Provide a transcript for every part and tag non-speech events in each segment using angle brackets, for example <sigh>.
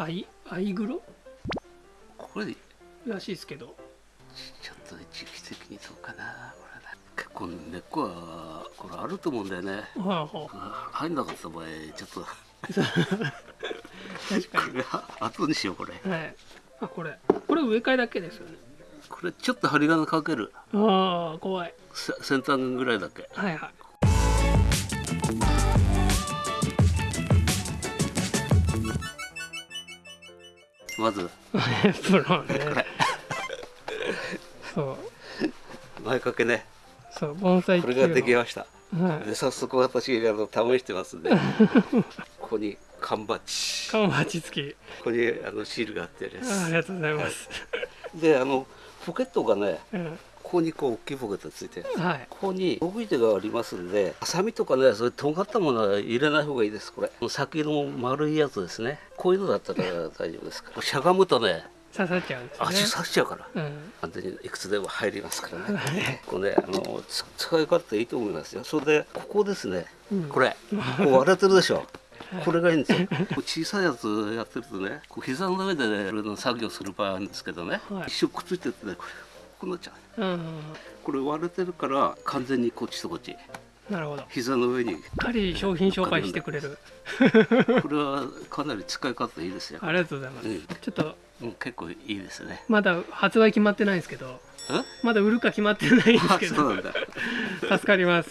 アイアイグロ？これらしいですけど。ちょっと時期的にどうかな。これね結構根っこはこれあると思うんだよね。はいは入んなかった場合ちょっと。い確かこれ後にしようこれ。にはい。あこれ。これ植え替えだけですよね。これちょっと針金かける。ああ怖い。せ先端ぐらいだけ。はいはいまず。<laughs> プロね。そう。前掛けね。そう盆栽これができました。はい。で早速私あの試してますんで。<laughs> ここに缶バッジ。缶鉢付き。ここにあのシールが貼ってありがとうございます、すであのポケットがねうんここにこう大きいポケットついてるはい。ここに道具手がありますんでハサミとかねそういう尖ったものは入れない方がいいですこれ。先の丸いやつですね。こういうのだったら大丈夫ですから。しゃがむとね刺さっちゃうんですね。足刺しちゃうから。うん。完全にいくつでも入りますからね。これねあのつ使い勝手いいと思いますよ。それでここですね。うん。これ。こう割れてるでしょ。<laughs> はい。これがいいんですよ。こう小さいやつやってるとねこう膝の上でね作業する場合あるんですけどね、はい。一瞬くっついててねこれこうなっちゃううん。これ割れてるから完全にこっちとこっち。なるほど。し膝の上に。っかり商品紹介してくれる。これはかなり使い勝手いいですよ、ありがとうございます、うん。ちょっと。うん、結構いいですね。まだ発売決まってないんですけど。え？まだ売るか決まってないんですあけど <laughs> 助かります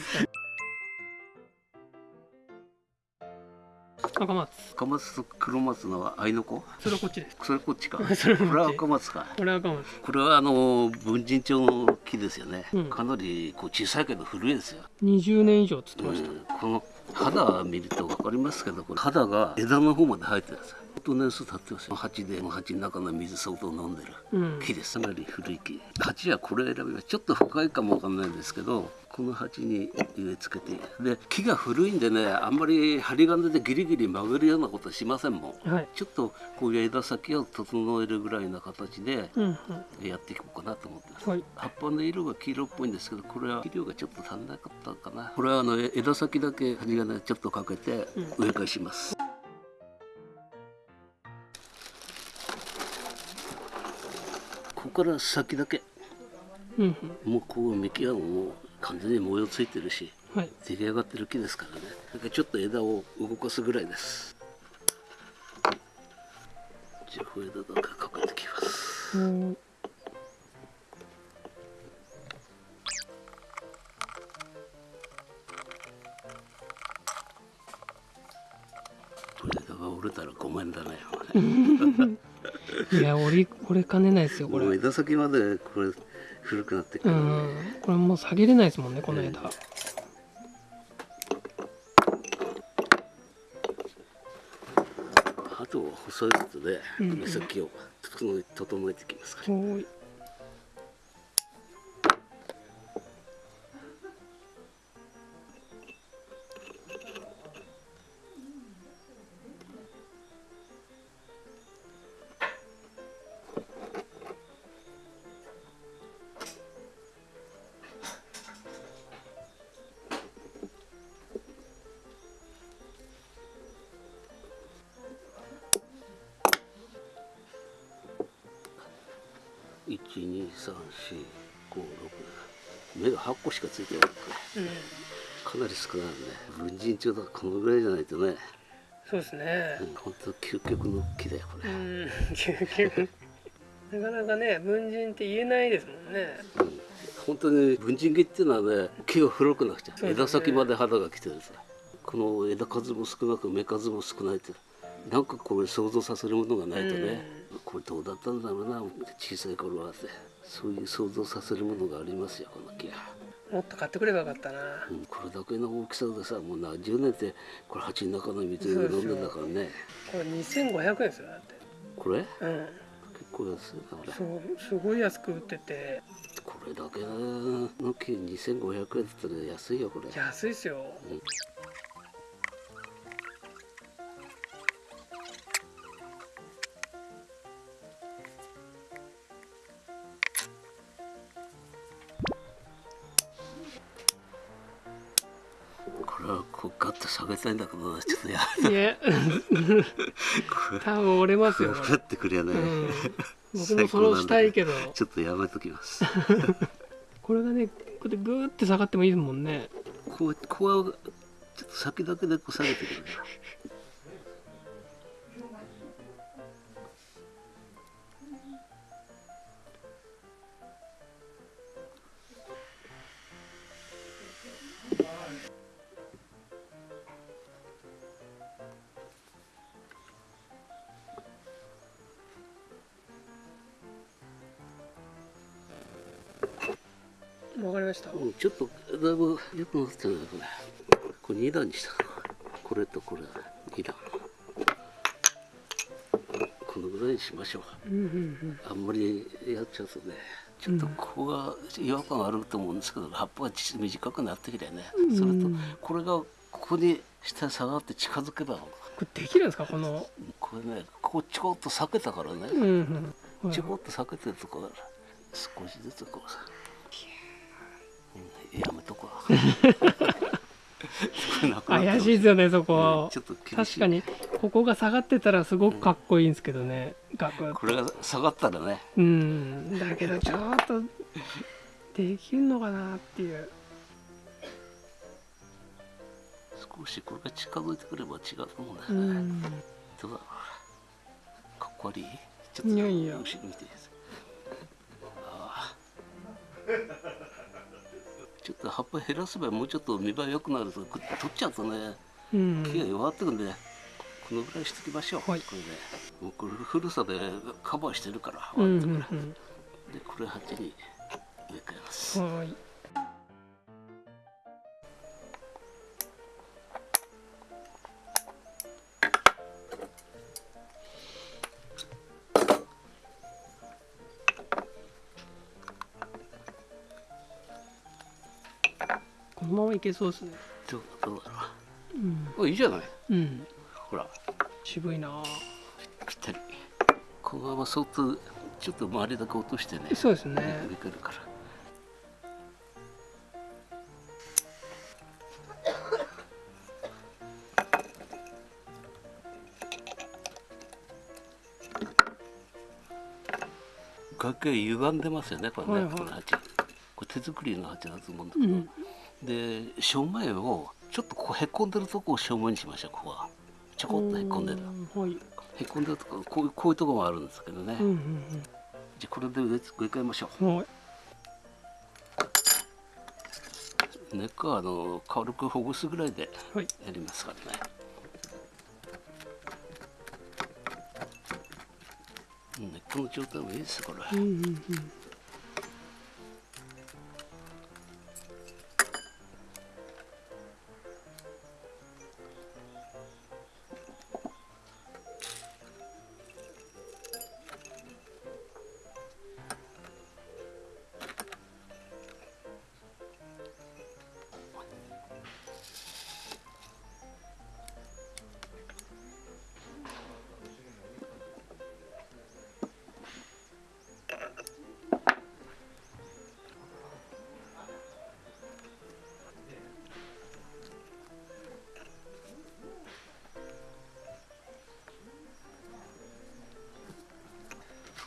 赤松赤松と黒松のは愛の子？それはこっちです。それこっちか。こ <laughs> それは赤松かこれは赤松これはあの文人帳の木ですよね、うん。かなりこう小さいけど古いですよ、20年以上つってました、うん。この肌見ると分かりますけどこれ肌が枝の方まで生えてるんですよ相当年数経ってますよ鉢で鉢の中の水相当飲んでる。うん。木です。かなり古い木。鉢はこれ選びますちょっと深いかもわかんないんですけどこの鉢に植え付けてで木が古いんでねあんまり針金でギリギリ曲げるようなことしませんもん。はい。ちょっとこういう枝先を整えるぐらいな形でうんやっていこうかなと思ってます。うんはい。葉っぱの色が黄色っぽいんですけどこれは肥料がちょっと足んなかったかな。これはあのえ枝先だけ針金ちょっとかけてうん。植え替えします、ここから先だけ。うんもうこう幹はもう完全に模様ついてるしうんはい。出来上がってる木ですからね。だからちょっと枝を動かすぐらいです。じゃあ枝だけかけてきます。うん。折れたらごめんだねいや折り折れかねないですよこれ。もう枝先までこれ古くなってくうる、んこれもう下げれないですもんねこの枝、あとは細いことで目先を整え整えてきますから、一二三四五六目が8個しかついてないこれかなり少ないね。文人帳だからこのぐらいじゃないとね。そうですね。うん本当究極の木だよこれ、うん究極。<laughs> なかなかね文人って言えないですもんね。うん。本当に文人木っていうのはね木が古くなくちゃ、ね。枝先まで肌が来てるさ。この枝数も少なく芽数も少ないってなんかこれ想像させるものがないとね、これどうだったんだろうな小さい頃はって。そういう想像させるものがありますよこの木は。もっと買ってくればよかったな。うんこれだけの大きさでさもう何十年ってこれ鉢の中の水を飲んでんだからね。これ2500円ですよだって。これ？うん。結構安いなこれ。そうすごい安く売ってて。これだけの木2500円って言ったら安いよこれ。安いっすよ。うガ <laughs> 多分折れますよ。こ分かってくれない、れ、うん、僕もそれをしたいけど。ちょっとやめときますこれがねこうやってグーって下がってもいいですもんね。こうこうはちょっと先だけでこう下げてくるわかりました。うんちょっとだいぶよくなってるねこれこれ2段にしたこれとこれ2段。このぐらいにしましょう。うんうんあんまりやっちゃうとねちょっとここが違和感あると思うんですけど、葉っぱがち短くなってきてね、うんそれとこれがここに下に下がって近づけばこれできるんですか？この。これねここちょこっと避けたからね、うんうん。はいちょこっと避けてるとこから少しずつこうさ、<laughs> 怪しいですよねそこ。は、うんちょっと厳しい。確かに。ここが下がってたらすごくかっこいいんですけどね、ガクッこれが下がったらね。うん。だけどちょっとできるのかなっていう。少しこれが近づいてくれば違うと思うんだうよね、ん。どうだろう。かっこ悪い？ちょっと後ろ見てああちょっと葉っぱ減らせばもうちょっと見栄え良くなると取っちゃうとねうん。木が弱ってくんでこのぐらいしておきましょう、はい。これでもうこれ古さでカバーしてるからうんう終わってんから、でこれ鉢に植え替えます、うんはいままいけそうですね。どうどうだろうん。うあいいじゃない。うん。ほら。渋いな。ぴったり。このままそっとちょっと周りだけ落としてね。そうですね。植え替えるから。<laughs> 崖歪んでますよねこれね、はいはい。この鉢。これ手作りの鉢だと思うんだけど、うんで正面をちょっとこうへこんでるとこを正面にしましょうここは。ちょこっとへこんでる。うんはい。へこんでるとここういうこういうとこもあるんですけどね、うんうんじゃあこれで植え替えましょう。んはい、う根っこはあの軽くほぐすぐらいではい、やりますからね。根っこの状態もいいですこれ、うんうんうん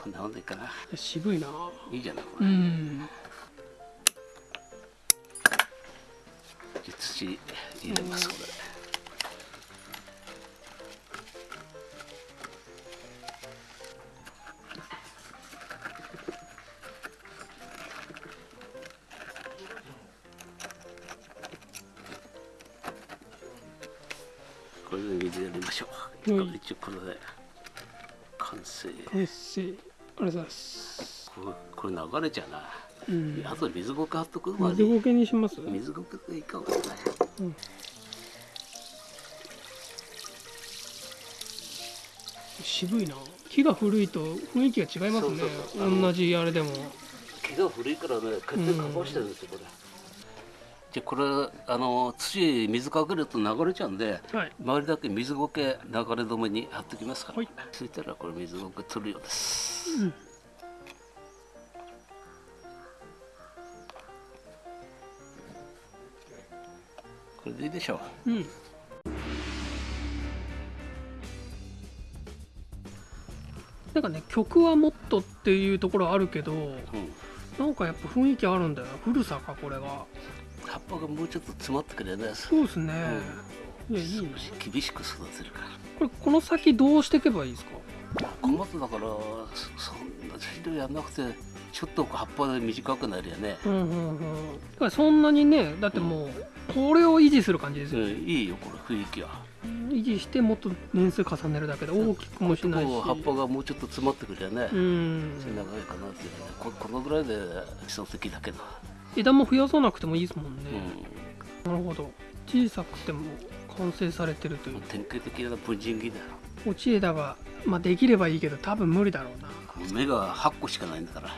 こんなもんでいいかな渋いな。いいじゃないこれ、うん。土入れますこれ。これで水やりましょう、うん。一応これで。完成。完成ありがとうございます。これ流れちゃうな、うん。あとで水ごけ貼っとく？まで水ゴケにします？水ごけでいいかもしれない渋いな。木が古いと雰囲気が違いますね。同じあれでも。木が古いからねこうやってカバーしてるんですよこれ、じゃこれあの土水かけると流れちゃうんで、はい、周りだけ水苔流れ止めに貼ってきますから、はい、ついたらこれ水苔取るようです、うん、これでいいでしょう、うん。なんかね曲はもっとっていうところあるけど、うん、なんかやっぱ雰囲気あるんだよ古さかこれが。葉っぱがもうちょっと詰まってくれねそうですね、いやいい厳しく育てるから。これこの先どうしていけばいいですか？小松だからそそんな肥料やんなくてちょっと葉っぱで短くなるよね。うんうんうんだからそんなにねだってもうこれを維持する感じですよ、うんいいよこれ雰囲気は。維持してもっと年数重ねるだけで大きくもしないし。葉っぱがもうちょっと詰まってくるよね、うん。長いかなっていうね。ここのぐらいで理想的だけど、枝も増やさなくてもいいですもんね、うなるほど小さくても完成されてるという、典型的な文人木だよ落ち枝が、まあ、できればいいけど多分無理だろうなもう芽が8個しかないんだから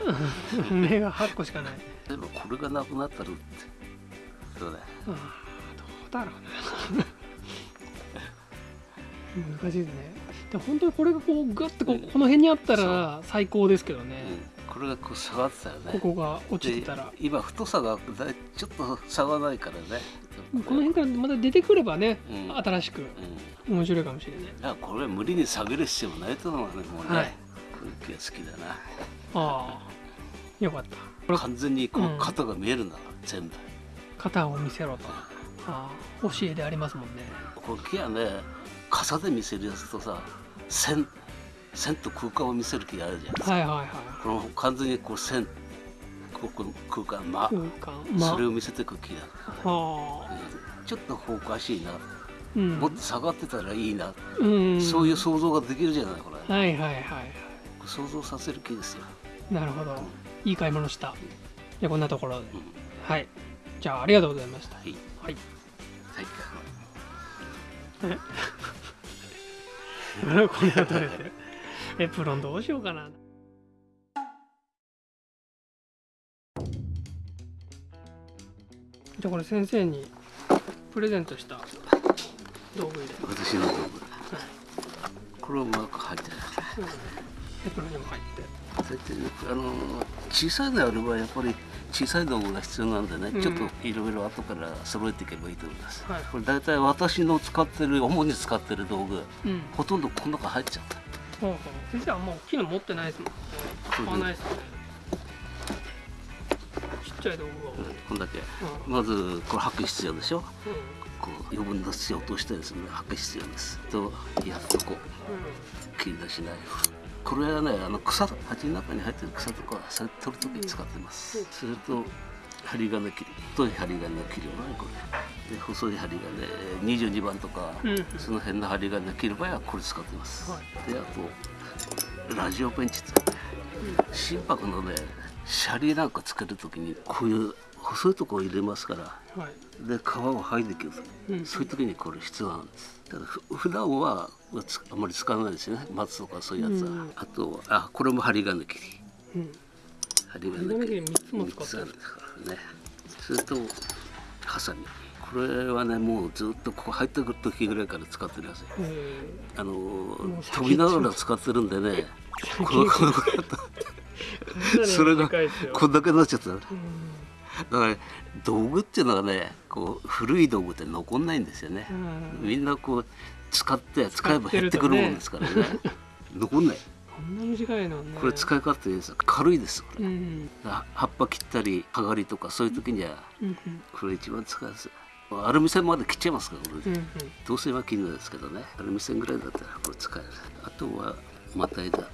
芽が8個しかない例えばこれがなくなったらってそうだよあどうだろうな難しいですねで本当にこれがこうグッとここの辺にあったら最高ですけどね、うん、これがこう下がってたよね。ここが落ちでてたら。今太さがちょっと差がないからね。この辺からまた出てくればね、うん。新しくうん。面白いかもしれない。いやこれは無理に下げる必要もないと思うね。もうね、はい。雰囲気が好きだな。ああよかった。これ完全にこううん肩が見えるん。だ、全部。肩を見せろと。ああ教えでありますもんね。これ木はね傘で見せるやつとさ線線と空間を見せる木があるじゃないですか、はいはいはい。この完全にこう線ここの空間ま、空間まそれを見せていく木だ、ああ。ちょっとおかしいな、うん。もっと下がってたらいいな、うん。そういう想像ができるじゃないこれ、はいはいはいは想像させる木ですよ、いなるほど。いい買い物した。じゃあこんなところで。うん。はい。じゃあありがとうございました。はい。はい。はい。<laughs> これは取れてるエプロンどうしようかな。じゃあこれ先生にプレゼントした道具入れ、私の道具。これをうまく入ってるエプロンにも入って。大体ねあの小さいのあればやっぱり小さい道具が必要なんでね、うん。ちょっといろいろ後から揃えていけばいいと思います、はい。これ大体私の使ってる主に使ってる道具うん。ほとんどこの中入っちゃったほうほう先生はもう大きいの持ってないです。もん買わないです。よねちっちゃい道具を、こんだけうんまずこれ履く必要でしょうこう余分な土を落としてです。ね履く必要です。とやっとこう切り出しないこれはねあの草鉢の中に入ってる草とかそれ取るときに使ってます、うんす。ると針金切り太い針金の切りをねこれで細い針金22番とか、うん。その辺の針金切る場合はこれ使ってます、はであとラジオペンチって心拍のねシャリなんかつけるときにこういう細いところを入れますからんはい。で皮を剥いでいうん。そういう時にこれ必要なんです。ただふ普段はつあまり使わないですよね。松とかそういうやつは、うん。あとあこれも針金切りうん。針針金切り三つも使ってる。んですからね。それとハサミこれはねもうずっとここ入ってくる時ぐらいから使ってるやつえ。あの飛びながら使ってるんでね。このこのー、それがこんだけになっちゃった。だうんから道具っていうのはねこう古い道具って残んないんですよね、うん。みんなこう使って使えば減ってくるもんですからね。残んないこんな短いのね。これ使い勝手です軽いですこれ、うん。あ葉っぱ切ったり剥がりとかそういう時にはこれ一番使いやすい。アルミ線まで切っちゃいますからこれ、うんうん。銅線は切るんですけどね。アルミ線ぐらいだったらこれ使える。あとはまた枝。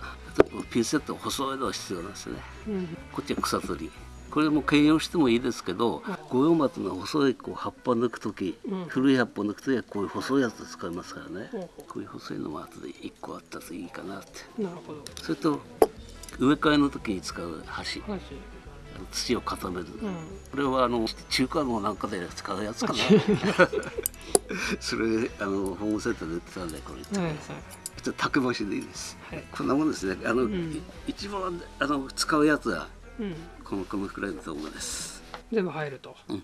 ピンセット細いのが必要なんですね。うん。こっちは草取りこれも兼用してもいいですけど五葉松の細いこう葉っぱ抜く時、うん。古い葉っぱ抜く時はこういう細いやつ使いますからね。ほうほこういう細いのも後で1個あったといいかなって。うなるほど。それと植え替えの時に使う箸。土を固める、うん。これはあの中華のなんかで使うやつかな。<laughs> それあのホームセンターで売ってたんでこれ、はいはい。ちょっと竹箸でいいです、はい。こんなもんですね。あの、ん。い一番あの使うやつはうん。このこのくらいの道具です。全部入ると。うん